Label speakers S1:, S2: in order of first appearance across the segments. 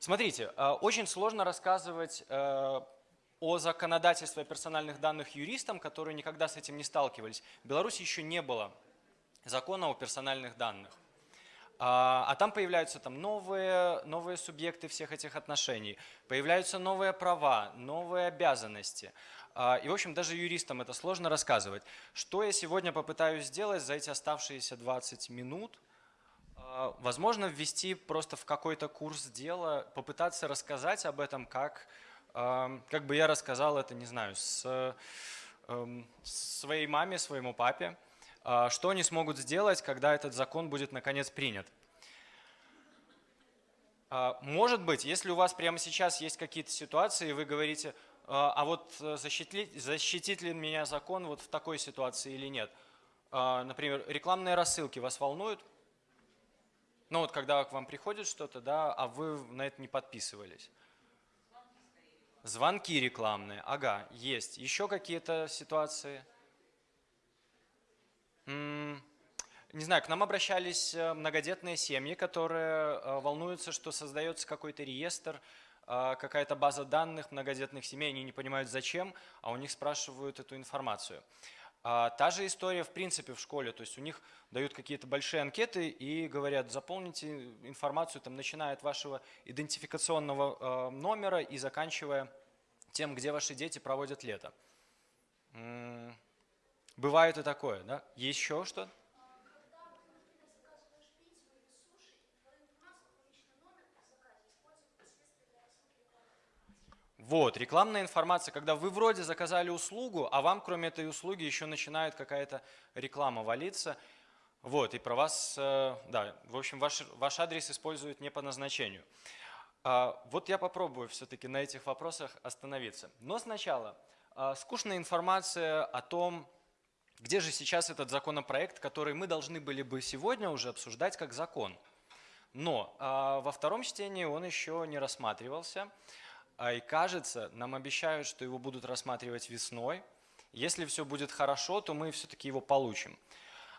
S1: Смотрите, э, очень сложно рассказывать э, о законодательстве персональных данных юристам, которые никогда с этим не сталкивались. В Беларуси еще не было закона о персональных данных. А, а там появляются там новые, новые субъекты всех этих отношений, появляются новые права, новые обязанности. А, и, в общем, даже юристам это сложно рассказывать. Что я сегодня попытаюсь сделать за эти оставшиеся 20 минут? А, возможно, ввести просто в какой-то курс дела, попытаться рассказать об этом, как, как бы я рассказал это, не знаю, с эм, своей маме, своему папе. А, что они смогут сделать, когда этот закон будет наконец принят. А, может быть, если у вас прямо сейчас есть какие-то ситуации, вы говорите, а, а вот э, защитит, защитит ли меня закон вот в такой ситуации или нет. Например, рекламные рассылки вас волнуют? Ну вот когда к вам приходит что-то, да, а вы на это не подписывались. Звонки рекламные, ага, есть. Еще какие-то ситуации? Не знаю, к нам обращались э, многодетные семьи, которые э, волнуются, что создается какой-то реестр, э, какая-то база данных многодетных семей, они не понимают зачем, а у них спрашивают эту информацию. А та же история в принципе в школе, то есть у них дают какие-то большие анкеты и говорят, заполните информацию, там, начиная от вашего идентификационного номера и заканчивая тем, где ваши дети проводят лето. Бывает и такое, да? Еще что? Вот, рекламная информация, когда вы вроде заказали услугу, а вам кроме этой услуги еще начинает какая-то реклама валиться. Вот, и про вас, э, да, в общем, ваш, ваш адрес используют не по назначению. А, вот я попробую все-таки на этих вопросах остановиться. Но сначала, а, скучная информация о том, где же сейчас этот законопроект, который мы должны были бы сегодня уже обсуждать как закон? Но а, во втором чтении он еще не рассматривался, а, и кажется, нам обещают, что его будут рассматривать весной. Если все будет хорошо, то мы все-таки его получим.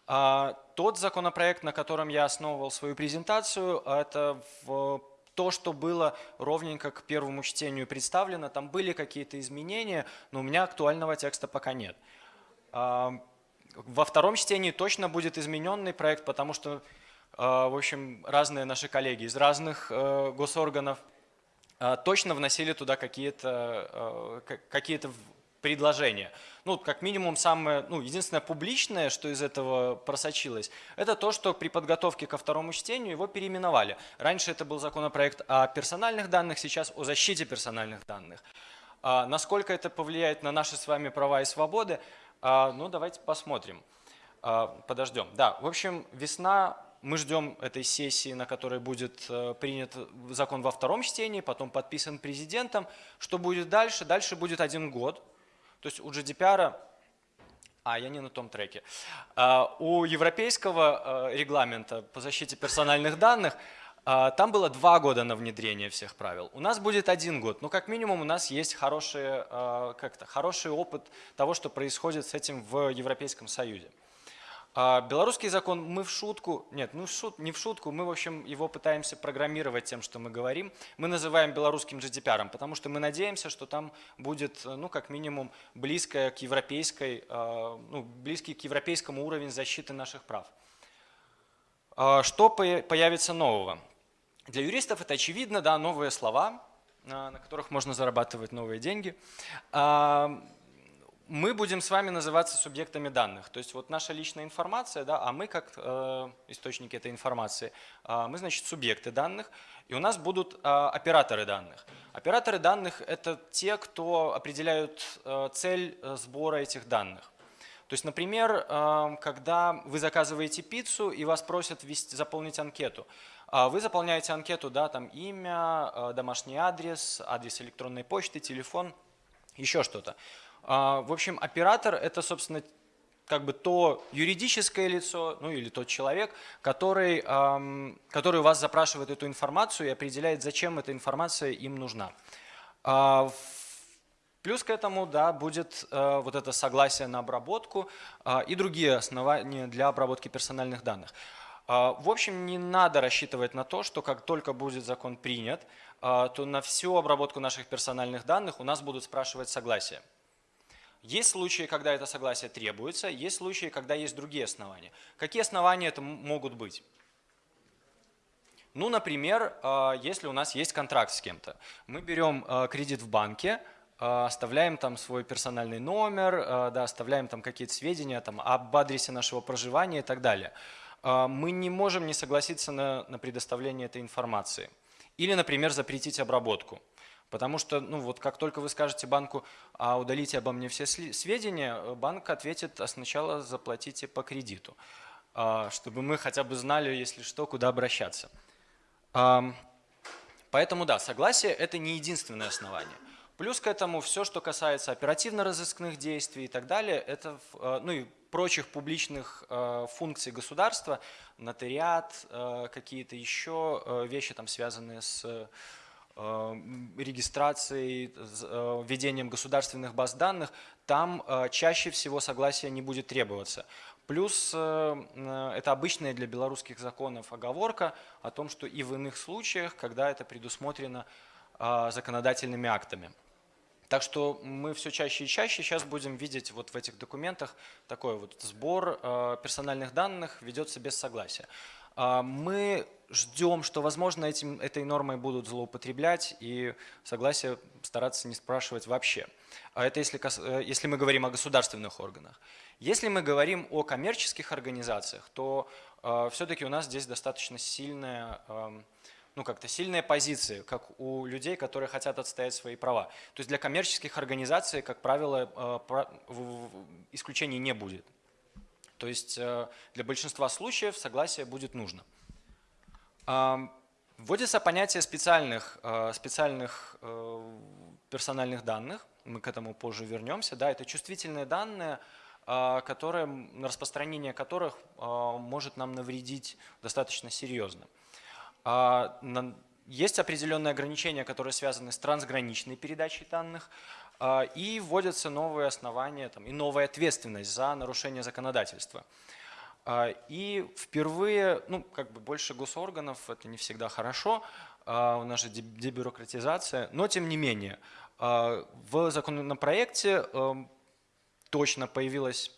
S1: А, тот законопроект, на котором я основывал свою презентацию, это в то, что было ровненько к первому чтению представлено, там были какие-то изменения, но у меня актуального текста пока нет. А, во втором чтении точно будет измененный проект, потому что, в общем, разные наши коллеги из разных э, госорганов точно вносили туда какие-то какие предложения. Ну, как минимум, самое, ну, единственное публичное, что из этого просочилось, это то, что при подготовке ко второму чтению его переименовали. Раньше это был законопроект о персональных данных, сейчас о защите персональных данных. А насколько это повлияет на наши с вами права и свободы, а, ну, давайте посмотрим. А, подождем. Да, в общем, весна, мы ждем этой сессии, на которой будет э, принят закон во втором чтении, потом подписан президентом. Что будет дальше? Дальше будет один год. То есть у GDPR, а я не на том треке, а, у европейского э, регламента по защите персональных данных – а, там было два года на внедрение всех правил. У нас будет один год. Но как минимум у нас есть хороший, а, как-то, хороший опыт того, что происходит с этим в Европейском Союзе. А, белорусский закон мы в шутку, нет, ну в шут, не в шутку, мы в общем его пытаемся программировать тем, что мы говорим. Мы называем белорусским GDPR, потому что мы надеемся, что там будет, ну как минимум, близкое к европейской, ну, близкий к европейскому уровень защиты наших прав. Что появится нового? Для юристов это очевидно, да, новые слова, а, на которых можно зарабатывать новые деньги. Мы будем с вами называться субъектами данных. То есть вот наша личная информация, да, а мы как э, источники этой информации, э, мы, значит, субъекты данных, и у нас будут э, операторы данных. Операторы данных – это те, кто определяют э, цель сбора этих данных. То есть, например, э, когда вы заказываете пиццу и вас просят ввести, заполнить анкету, а вы заполняете анкету, да, там имя, э, домашний адрес, адрес электронной почты, телефон, еще что-то. А, в общем, оператор – это, собственно, как бы то юридическое лицо, ну или тот человек, который, который у вас запрашивает эту информацию и определяет, зачем эта информация им нужна. А, плюс к этому да, будет э, вот это согласие на обработку и другие основания для обработки персональных данных. А, в общем, не надо рассчитывать на то, что как только будет закон принят, а, то на всю обработку наших персональных данных у нас будут спрашивать согласие. Есть случаи, когда это согласие требуется, есть случаи, когда есть другие основания. Какие основания это могут быть? Ну, например, а, если у нас есть контракт с кем-то. Мы берем кредит в банке, оставляем там свой персональный номер, да, оставляем там какие-то сведения там, об адресе нашего проживания и так далее. Мы не можем не согласиться на, на предоставление этой информации. Или, например, запретить обработку. Потому что, ну вот как только вы скажете банку, а удалите обо мне все сведения, банк ответит, а сначала заплатите по кредиту, а, чтобы мы хотя бы знали, если что, куда обращаться. Поэтому да, согласие – это не единственное основание. Плюс к этому все, что касается оперативно-розыскных действий и так далее, это, э, ну и прочих публичных э, функций государства, нотариат, э, какие-то еще вещи, там, связанные с регистрацией, введением государственных баз данных, там чаще всего согласия не будет требоваться. Плюс это обычная для белорусских законов оговорка о том, что и в иных случаях, когда это предусмотрено законодательными актами. Так что мы все чаще и чаще сейчас будем видеть вот в этих документах такой вот сбор э, персональных данных ведется без согласия. Э, мы ждем, что, возможно, этим, этой нормой будут злоупотреблять и согласие стараться не спрашивать вообще. А это если, э, если мы говорим о государственных органах. Если мы говорим о коммерческих организациях, то э, все-таки у нас здесь достаточно сильная... Э, ну, как-то сильные позиции, как у людей, которые хотят отстоять свои права. То есть для коммерческих организаций, как правило, э, исключений не будет. То есть э, для большинства случаев согласие будет нужно. Вводится понятие специальных, э, специальных персональных данных, мы к этому позже вернемся. Да, это чувствительные данные, которые, распространение которых может нам навредить достаточно серьезно. А, есть определенные ограничения, которые связаны с трансграничной передачей данных, а, и вводятся новые основания там, и новая ответственность за нарушение законодательства. А, и впервые, ну, как бы больше госорганов, это не всегда хорошо, у нас же дебюрократизация, но тем не менее, в законопроекте эм, точно появилась,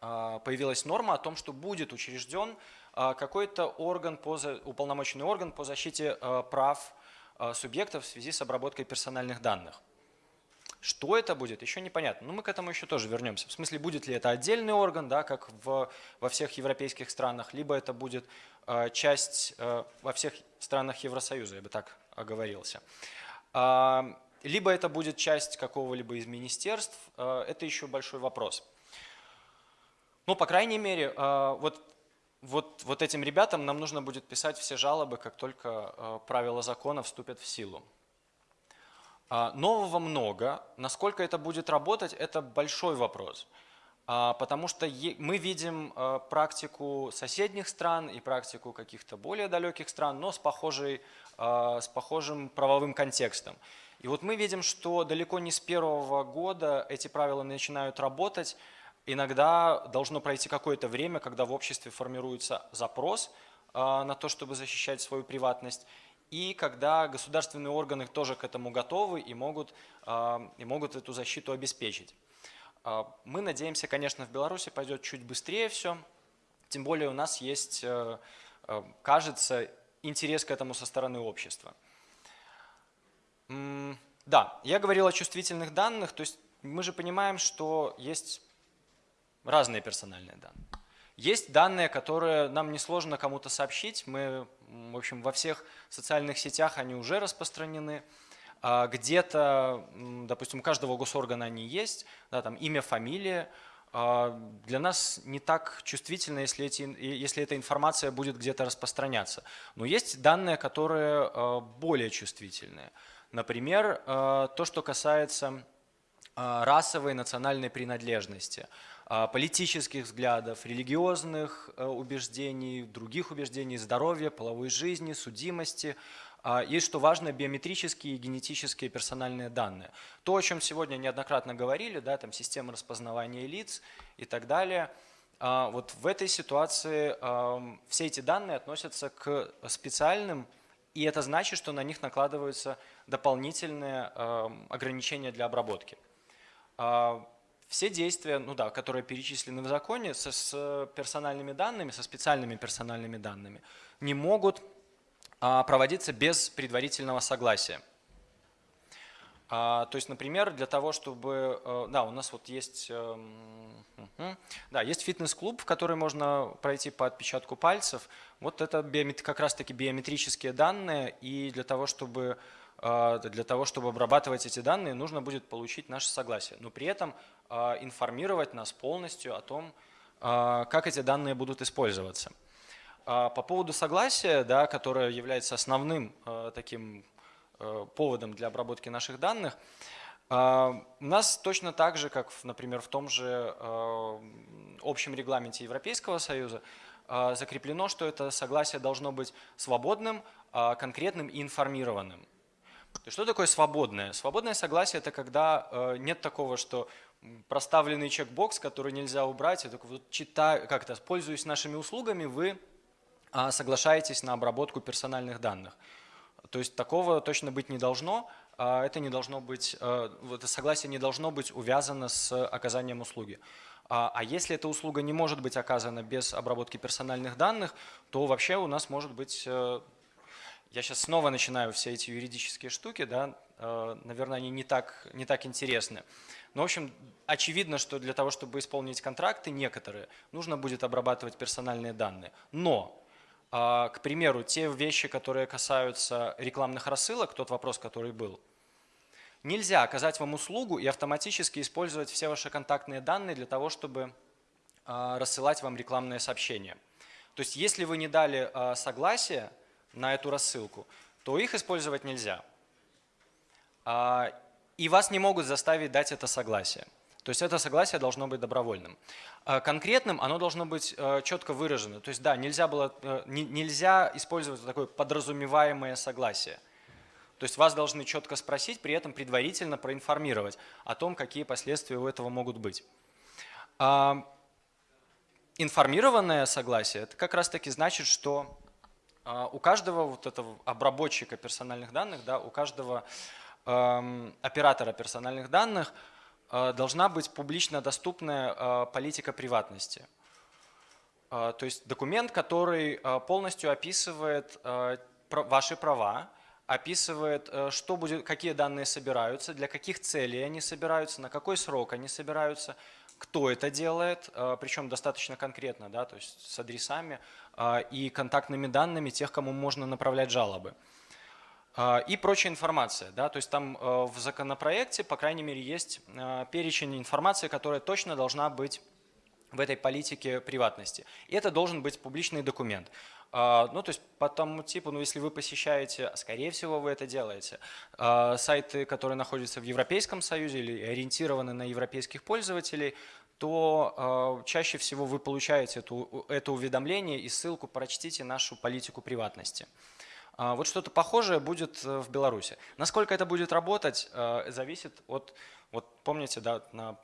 S1: появилась норма о том, что будет учрежден а, какой-то орган, по, уполномоченный орган по защите а, прав а, субъектов в связи с обработкой персональных данных. Что это будет, еще непонятно. Но мы к этому еще тоже вернемся. В смысле, будет ли это отдельный орган, да, как в, во всех европейских странах, либо это будет э, часть э, во всех странах Евросоюза, я бы так оговорился. Э, либо это будет часть какого-либо из министерств, э, это еще большой вопрос. Ну, по крайней мере, э, вот вот, вот этим ребятам нам нужно будет писать все жалобы, как только э, правила закона вступят в силу. А, нового много. Насколько это будет работать, это большой вопрос. А, потому что мы видим э, практику соседних стран и практику каких-то более далеких стран, но с, похожей, с похожим правовым контекстом. И вот мы видим, что далеко не с первого года эти правила начинают работать, Иногда должно пройти какое-то время, когда в обществе формируется запрос а, на то, чтобы защищать свою приватность, и когда государственные органы тоже к этому готовы и могут, а, и могут эту защиту обеспечить. А, мы надеемся, конечно, в Беларуси пойдет чуть быстрее все, тем более у нас есть, э, э, кажется, интерес к этому со стороны общества. Да, я говорил о чувствительных данных, то есть мы же понимаем, что есть разные персональные данные. Есть данные, которые нам несложно кому-то сообщить. Мы, в общем, во всех социальных сетях они уже распространены. А где-то, допустим, у каждого госоргана они есть, да, там имя, фамилия. А для нас не так чувствительно, если, эти, если эта информация будет где-то распространяться. Но есть данные, которые а, более чувствительные. Например, то, что касается расовой национальной принадлежности. А, политических взглядов, религиозных э, убеждений, других убеждений, здоровья, половой жизни, судимости. А, есть, что важно, биометрические и генетические персональные данные. То, о чем сегодня неоднократно говорили, да, там система распознавания лиц и так далее. А, вот в этой ситуации все эти данные относятся к специальным, и это значит, что на них накладываются дополнительные ограничения для обработки. Все действия, ну да, которые перечислены в законе, со, с персональными данными, со специальными персональными данными, не могут а, проводиться без предварительного согласия. А, то есть, например, для того, чтобы... Э, да, у нас вот есть... Эм, да, есть фитнес-клуб, в который можно пройти по отпечатку пальцев. Вот это как раз-таки биометрические данные, и для того, чтобы э, для того, чтобы обрабатывать эти данные, нужно будет получить наше согласие. Но при этом э, информировать нас полностью о том, как эти данные будут использоваться. По поводу согласия, да, которое является основным таким поводом для обработки наших данных. А, у нас точно так же, как, например, в том же общем регламенте Европейского Союза, закреплено, что это согласие должно быть свободным, а, конкретным и информированным. Что такое свободное? Свободное согласие – это когда нет такого, что проставленный чекбокс, который нельзя убрать, это вот читая, как то пользуясь нашими услугами, вы а, соглашаетесь на обработку персональных данных. То есть такого точно быть не должно. А это не должно быть, э, это согласие не должно быть увязано с оказанием услуги. А, а если эта услуга не может быть оказана без обработки персональных данных, то вообще у нас может быть, э, я сейчас снова начинаю все эти юридические штуки, да, э, наверное, они не так, не так интересны. Но, в общем, очевидно, что для того, чтобы исполнить контракты некоторые, нужно будет обрабатывать персональные данные. Но а, к примеру, те вещи, которые касаются рекламных рассылок, тот вопрос, который был, нельзя оказать вам услугу и автоматически использовать все ваши контактные данные для того, чтобы а, рассылать вам рекламные сообщения. То есть если вы не дали а, согласие на эту рассылку, то их использовать нельзя. И вас не могут заставить дать это согласие. То есть это согласие должно быть добровольным. А конкретным оно должно быть э, четко выражено. То есть да, нельзя, было, э, нельзя использовать такое подразумеваемое согласие. То есть вас должны четко спросить, при этом предварительно проинформировать о том, какие последствия у этого могут быть. А, информированное согласие – это как раз таки значит, что а, у каждого вот этого обработчика персональных данных, да, у каждого эм, оператора персональных данных – Э, должна быть публично доступная э, политика приватности. Э, то есть документ, который полностью описывает ваши права, описывает, что будет, какие данные собираются, для каких целей они собираются, на какой срок они собираются, кто это делает, причем достаточно конкретно, да, то есть с адресами и контактными данными тех, кому можно направлять жалобы. А, и прочая информация. Да? То есть там э, в законопроекте, по крайней мере, есть э, перечень информации, которая точно должна быть в этой политике приватности. И это должен быть публичный документ. А, ну, то есть по тому типу, ну, если вы посещаете, скорее всего, вы это делаете, а, сайты, которые находятся в Европейском Союзе или ориентированы на европейских пользователей, то чаще всего вы получаете эту, это уведомление и ссылку «Прочтите нашу политику приватности». А, вот что-то похожее будет э, в Беларуси. Насколько это будет работать, э, зависит от, вот помните, да, на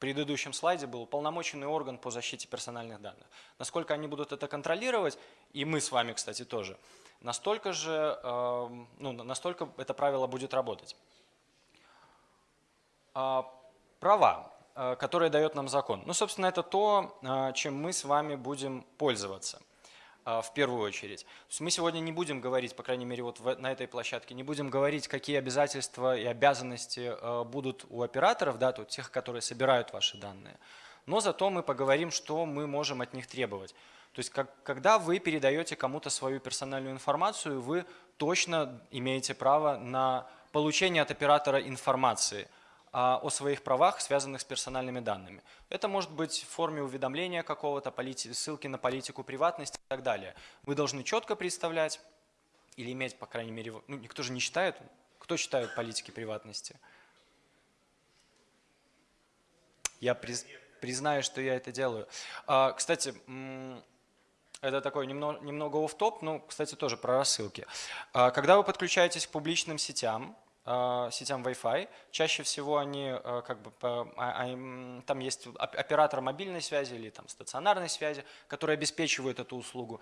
S1: предыдущем слайде был уполномоченный орган по защите персональных данных. Насколько они будут это контролировать, и мы с вами, кстати, тоже, настолько же, эм, ну, настолько это правило будет работать. А, права, э, которые дает нам закон. Ну, собственно, это то, чем мы с вами будем пользоваться. А, в первую очередь. мы сегодня не будем говорить, по крайней мере, вот на этой площадке, не будем говорить, какие обязательства и обязанности а, будут у операторов, да, то тех, которые собирают ваши данные. Но зато мы поговорим, что мы можем от них требовать. То есть, как, когда вы передаете кому-то свою персональную информацию, вы точно имеете право на получение от оператора информации – о своих правах, связанных с персональными данными. Это может быть в форме уведомления какого-то, ссылки на политику приватности и так далее. Вы должны четко представлять или иметь, по крайней мере, ну, никто же не считает, кто считает политики приватности? Я приз, признаю, что я это делаю. А, кстати, это такой немного, немного оф-топ, но, кстати, тоже про рассылки. А, когда вы подключаетесь к публичным сетям, сетям Wi-Fi. Чаще всего они э, как бы а, а, там есть оператор мобильной связи или там стационарной связи, который обеспечивает эту услугу.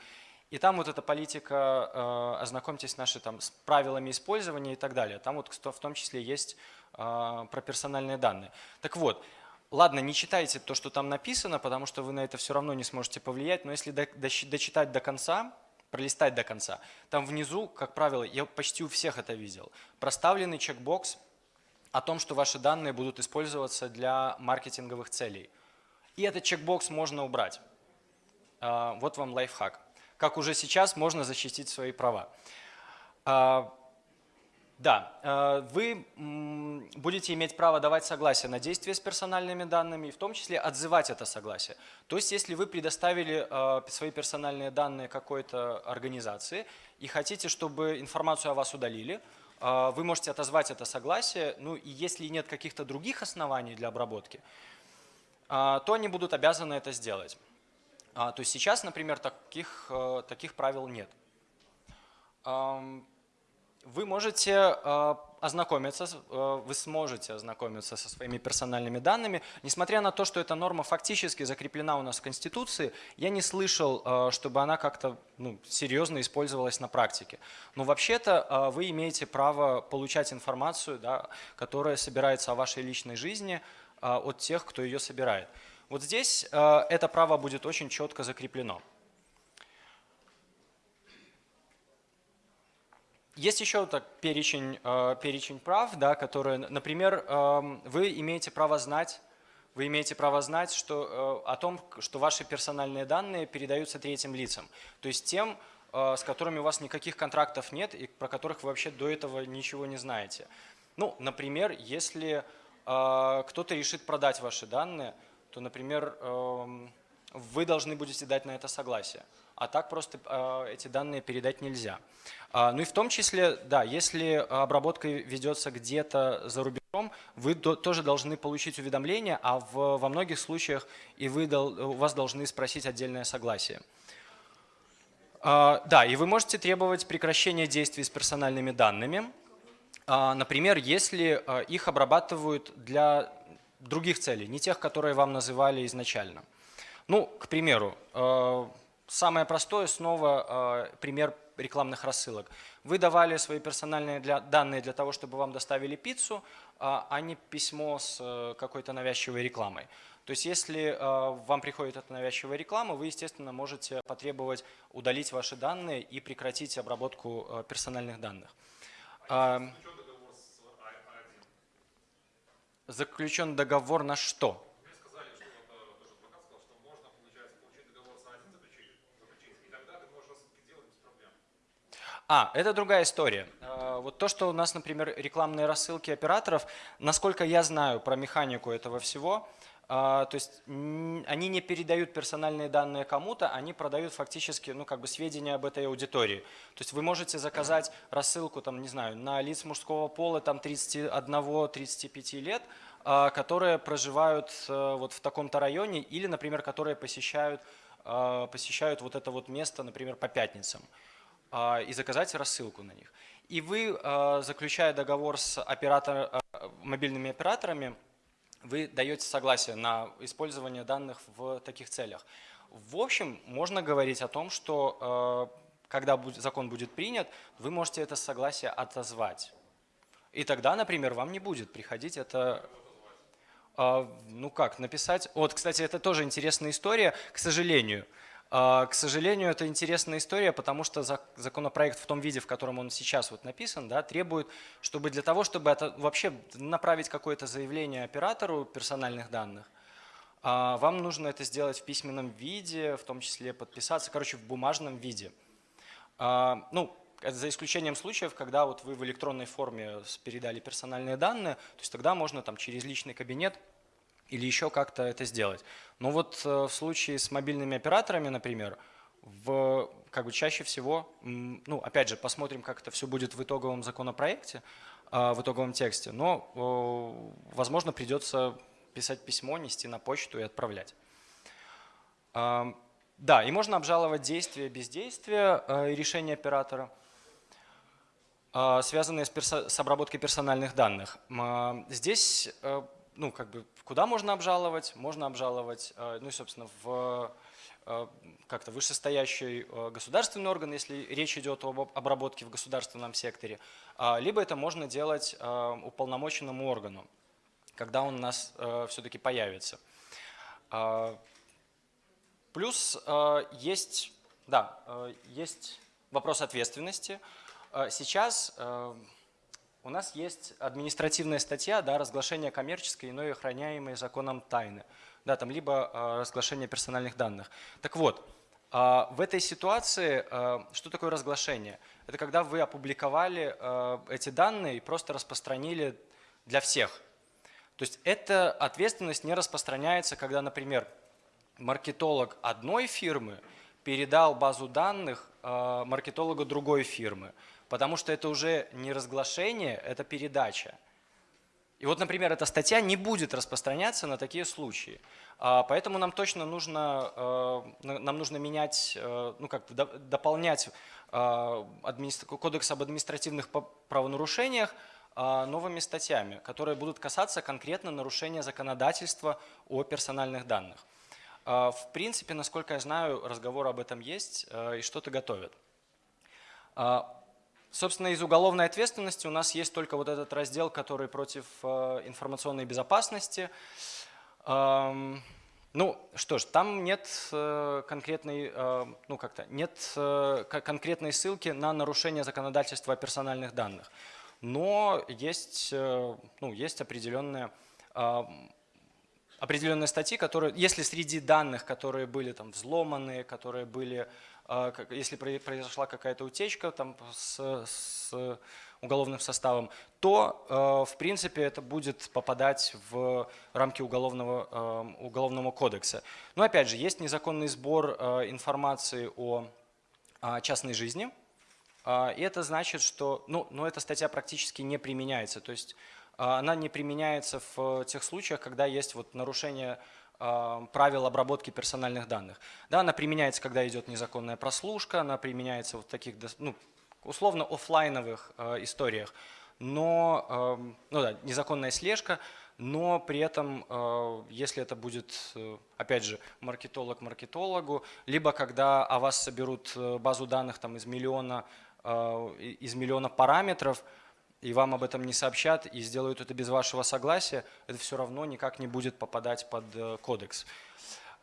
S1: И там вот эта политика, э, ознакомьтесь наши там с правилами использования и так далее. Там вот в том числе есть э, про персональные данные. Так вот, ладно, не читайте то, что там написано, потому что вы на это все равно не сможете повлиять, но если дочитать до конца, пролистать до конца, там внизу, как правило, я почти у всех это видел, проставленный чекбокс о том, что ваши данные будут использоваться для маркетинговых целей. И этот чекбокс можно убрать. Э, вот вам лайфхак как уже сейчас можно защитить свои права. Да, а, вы будете иметь право давать согласие на действия с персональными данными, в том числе отзывать это согласие. То есть, если вы предоставили а, свои персональные данные какой-то организации и хотите, чтобы информацию о вас удалили, вы можете отозвать это согласие, ну и если нет каких-то других оснований для обработки, то они будут обязаны это сделать. А, то есть сейчас, например, таких, э, таких правил нет. Вы можете э, ознакомиться, э, вы сможете ознакомиться со своими персональными данными. Несмотря на то, что эта норма фактически закреплена у нас в Конституции, я не слышал, чтобы она как-то ну, серьезно использовалась на практике. Но вообще-то вы имеете право получать информацию, да, которая собирается о вашей личной жизни от тех, кто ее собирает. Вот здесь э, это право будет очень четко закреплено. Есть еще так, перечень, э, перечень прав, да, которые, например, э, вы имеете право знать, вы имеете право знать что, э, о том, что ваши персональные данные передаются третьим лицам, то есть тем, э, с которыми у вас никаких контрактов нет и про которых вы вообще до этого ничего не знаете. Ну, например, если кто-то решит продать ваши данные, то, например, эм, вы должны будете дать на это согласие. А так просто э, эти данные передать нельзя. А, ну и в том числе, да, если обработка ведется где-то за рубежом, вы тоже должны получить уведомление, а в, во многих случаях и вы, у вас должны спросить отдельное согласие. А, да, и вы можете требовать прекращения действий с персональными данными. А, например, если э, их обрабатывают для других целей, не тех, которые вам называли изначально. Ну, к примеру, э, самое простое снова э, пример рекламных рассылок. Вы давали свои персональные для, данные для того, чтобы вам доставили пиццу, а не письмо с э, какой-то навязчивой рекламой. То есть если вам приходит эта навязчивая реклама, вы, естественно, можете потребовать удалить ваши данные и прекратить обработку персональных данных. А заключен договор на что? А, это другая история. А, вот то, что у нас, например, рекламные рассылки операторов, насколько я знаю про механику этого всего, а, то есть они не передают персональные данные кому-то, они продают фактически ну, как бы сведения об этой аудитории. То есть вы можете заказать рассылку там, не знаю, на лиц мужского пола 31-35 лет, а, которые проживают э, вот в таком-то районе или, например, которые посещают, посещают вот это вот место, например, по пятницам и заказать рассылку на них. И вы, заключая договор с оператор, мобильными операторами, вы даете согласие на использование данных в таких целях. В общем, можно говорить о том, что когда закон будет принят, вы можете это согласие отозвать. И тогда, например, вам не будет приходить это... Ну как, написать... Вот, кстати, это тоже интересная история, к сожалению. А, к сожалению, это интересная история, потому что законопроект в том виде, в котором он сейчас вот написан, да, требует, чтобы для того, чтобы это вообще направить какое-то заявление оператору персональных данных, а, вам нужно это сделать в письменном виде, в том числе подписаться, короче, в бумажном виде. А, ну, за исключением случаев, когда вот вы в электронной форме передали персональные данные, то есть тогда можно там через личный кабинет или еще как-то это сделать. Но вот э, в случае с мобильными операторами, например, в, как бы чаще всего, ну, опять же, посмотрим, как это все будет в итоговом законопроекте, а, в итоговом тексте, но, возможно, придется писать письмо, нести на почту и отправлять. А, да, и можно обжаловать действие, бездействие э, и решение оператора. связанные с, обработкой персональных данных. Здесь, э, ну, как бы, куда можно обжаловать? Можно обжаловать, э, ну и, собственно, в э, как-то вышестоящий э, государственный орган, если речь идет об об- обработке в государственном секторе, либо это можно делать уполномоченному органу, когда он у нас все-таки появится. Плюс есть, да, есть вопрос ответственности. Сейчас у нас есть административная статья, да, разглашение коммерческой иной охраняемой законом тайны, да, там либо э, разглашение персональных данных. Так вот, э, в этой ситуации э, что такое разглашение? Это когда вы опубликовали э, эти данные и просто распространили для всех. То есть эта ответственность не распространяется, когда, например, маркетолог одной фирмы передал базу данных маркетологу другой фирмы, потому что это уже не разглашение, это передача. И вот, например, эта статья не будет распространяться на такие случаи. А, Поэтому нам точно нужно, э, на- нам нужно менять, э, ну как, до- дополнять э, кодекс об административных правонарушениях э, новыми статьями, которые будут касаться конкретно нарушения законодательства о персональных данных. А, В принципе, насколько я знаю, разговор об этом есть и что-то готовят. Собственно, из уголовной ответственности у нас есть только вот этот раздел, который против э, информационной безопасности. Ам, Ну, что ж, там нет э, конкретной, э, ну как-то, нет ко- конкретной ссылки на нарушение законодательства о персональных данных. Но есть, ну, есть определенная ам, определенные статьи, которые, если среди данных, которые были там взломаны, которые были, если про- произошла какая-то утечка там с, с уголовным составом, то, э, в принципе, это будет попадать в рамки уголовного, э, уголовного кодекса. Но, опять же, есть незаконный сбор э, информации о а, частной жизни, а, И это значит, что ну, но эта статья практически не применяется. То есть а, она не применяется в тех случаях, когда есть вот нарушение а, правил обработки персональных данных. Да, она применяется, когда идет незаконная прослушка, она применяется в таких ну, условно офлайновых а, историях. Но, ам, ну да, незаконная слежка, но при этом, э, если это будет, э, опять же, маркетолог маркетологу, либо когда о вас соберут э, базу данных там, из, миллиона, э, из миллиона параметров, и вам об этом не сообщат, и сделают это без вашего согласия, это все равно никак не будет попадать под э, кодекс.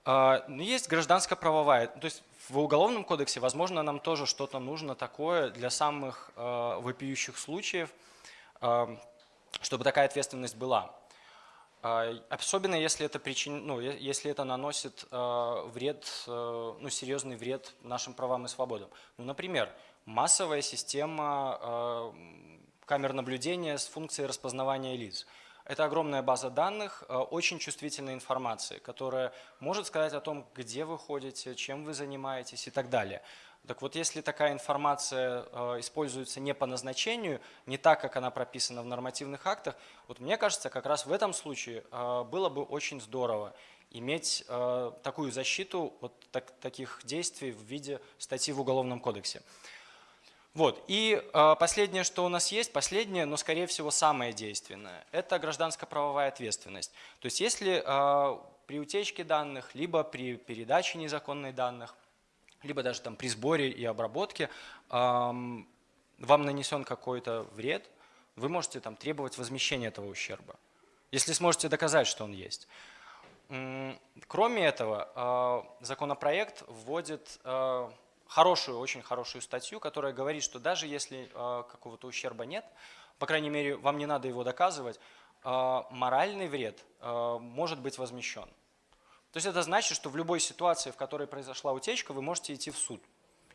S1: А, Но есть гражданско-правовая, то есть в уголовном кодексе, возможно, нам тоже что-то нужно такое для самых э, вопиющих случаев, э, чтобы такая ответственность была. А, Особенно если это, причин, ну, если это наносит э, вред, ну, серьезный вред нашим правам и свободам. Ну, например, массовая система камер наблюдения с функцией распознавания лиц. Это огромная база данных, э, очень чувствительной информации, которая может сказать о том, где вы ходите, чем вы занимаетесь и так далее. Так вот, если такая информация э, используется не по назначению, не так, как она прописана в нормативных актах, вот мне кажется, как раз в этом случае э, было бы очень здорово иметь такую защиту от так- таких действий в виде статьи в Уголовном кодексе. Вот. И э, последнее, что у нас есть, последнее, но, скорее всего, самое действенное, это гражданско-правовая ответственность. То есть если э, при утечке данных, либо при передаче незаконных данных, либо даже там при сборе и обработке ам, вам нанесен какой-то вред, вы можете там требовать возмещения этого ущерба, если сможете доказать, что он есть. Кроме этого, э, законопроект вводит э, хорошую, очень хорошую статью, которая говорит, что даже если э, какого-то ущерба нет, по крайней мере, вам не надо его доказывать, э, моральный вред э, может быть возмещен. То есть это значит, что в любой ситуации, в которой произошла утечка, вы можете идти в суд.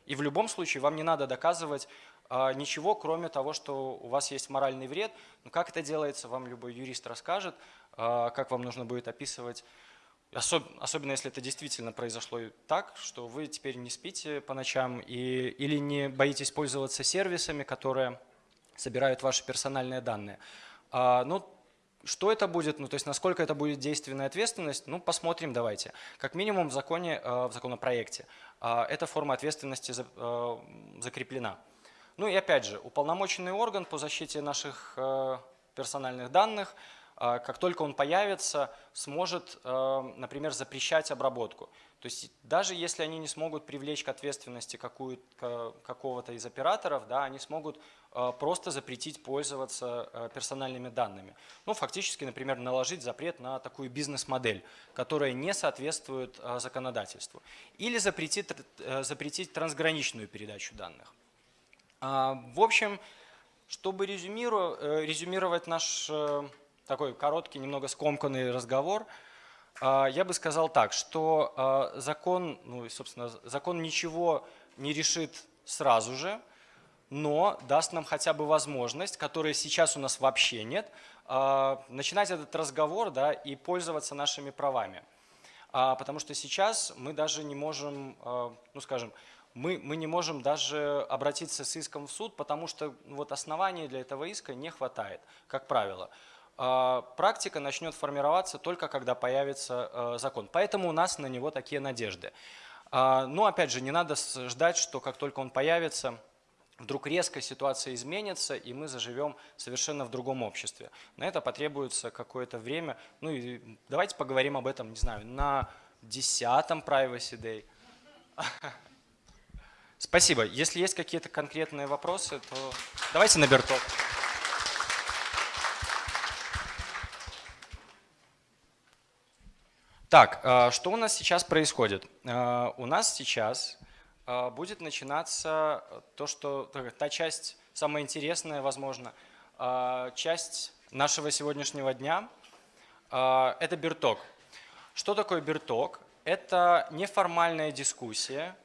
S1: И в любом случае вам не надо доказывать ничего, кроме того, что у вас есть моральный вред. Но как это делается, вам любой юрист расскажет, как вам нужно будет описывать, особ- особенно если это действительно произошло так, что вы теперь не спите по ночам и, или не боитесь пользоваться сервисами, которые собирают ваши персональные данные. А, Ну, что это будет, ну то есть насколько это будет действенная ответственность, ну посмотрим давайте. Как минимум в законе, э, в законопроекте э, эта форма ответственности э, закреплена. Ну и опять же, уполномоченный орган по защите наших персональных данных, как только он появится, сможет, э, например, запрещать обработку. То есть даже если они не смогут привлечь к ответственности какого-то из операторов, да, они смогут э, просто запретить пользоваться э, персональными данными. Ну, фактически, например, наложить запрет на такую бизнес-модель, которая не соответствует э, законодательству. Или запретить, запретить трансграничную передачу данных. А, в общем, чтобы резюмировать наш такой короткий, немного скомканный разговор – а, я бы сказал так, что а, закон, ну, собственно, закон ничего не решит сразу же, но даст нам хотя бы возможность, которой сейчас у нас вообще нет, а, начинать этот разговор да, и пользоваться нашими правами. Потому что сейчас мы даже не можем, ну скажем, мы, мы не можем даже обратиться с иском в суд, потому что вот оснований для этого иска не хватает, как правило. А, практика начнет формироваться только когда появится э, закон. Поэтому у нас на него такие надежды. А, но опять же, не надо ждать, что как только он появится, вдруг резко ситуация изменится, и мы заживем совершенно в другом обществе. На это потребуется какое-то время. Ну и давайте поговорим об этом, не знаю, на десятом Privacy Day. Спасибо. Если есть какие-то конкретные вопросы, то давайте на Бертоп. Так, а, что у нас сейчас происходит? А, у нас сейчас а, будет начинаться то, что та часть, самая интересная, возможно, часть нашего сегодняшнего дня – это бирток. Что такое бирток? Это неформальная дискуссия,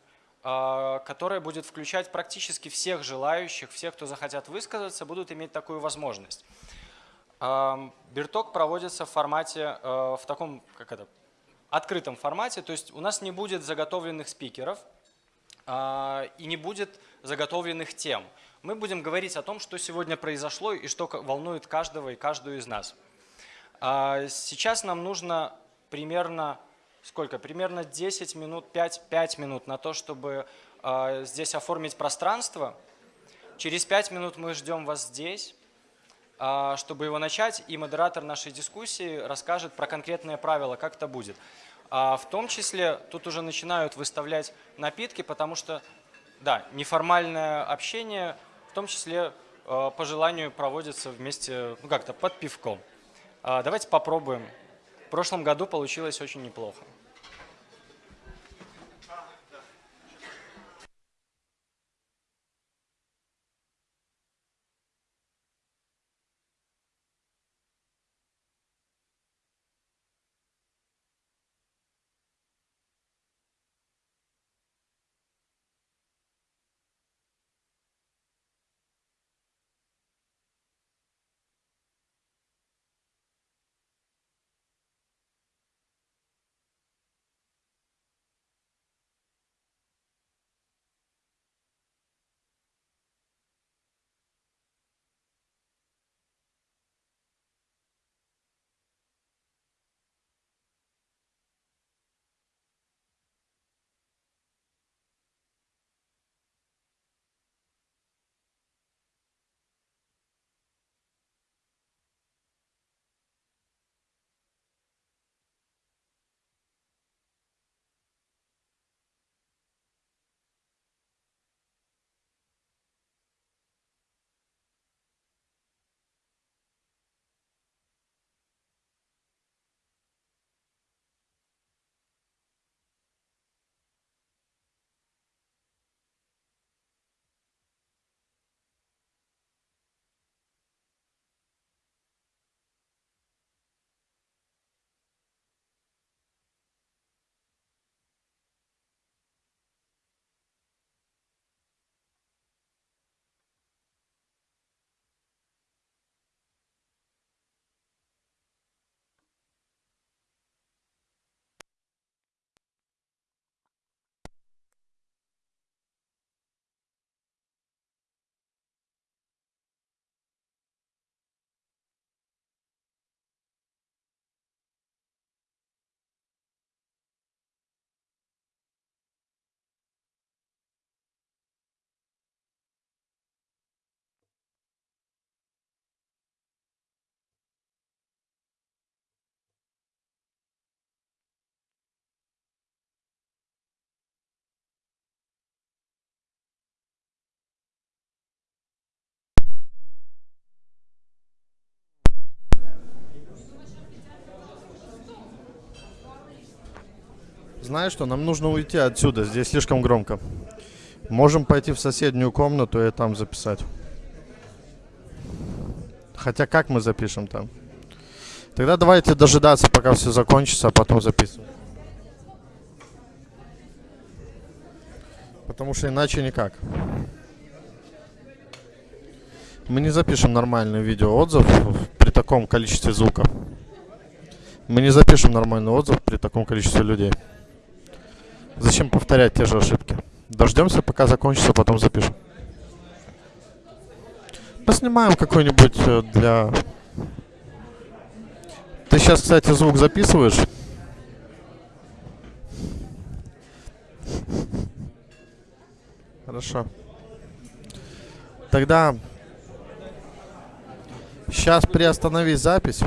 S1: которая будет включать практически всех желающих, всех, кто захотят высказаться, будут иметь такую возможность. Бирток проводится в формате, в таком, как это, открытом формате, то есть у нас не будет заготовленных спикеров э, и не будет заготовленных тем. Мы будем говорить о том, что сегодня произошло и что волнует каждого и каждую из нас. А сейчас нам нужно примерно, сколько? Примерно 10 минут, 5, 5 минут на то, чтобы э, здесь оформить пространство. Через 5 минут мы ждем вас здесь. А, чтобы его начать, и модератор нашей дискуссии расскажет про конкретные правила, как это будет. А в том числе тут уже начинают выставлять напитки, потому что, да, неформальное общение, в том числе а, по желанию проводится вместе, ну как-то под пивком. А, давайте попробуем. В прошлом году получилось очень неплохо.
S2: Знаешь что, нам нужно уйти отсюда, здесь слишком громко. Можем пойти в соседнюю комнату и там записать. Хотя как мы запишем там? Тогда давайте дожидаться, пока все закончится, а потом записывать. Потому что иначе никак. Мы не запишем нормальный видеоотзыв при таком количестве звука. Мы не запишем нормальный отзыв при таком количестве людей. Зачем повторять те же ошибки? Дождемся, пока закончится, потом запишем. Поснимаем какой-нибудь э, для... Ты сейчас, кстати, звук записываешь? Хорошо. Тогда сейчас приостанови запись.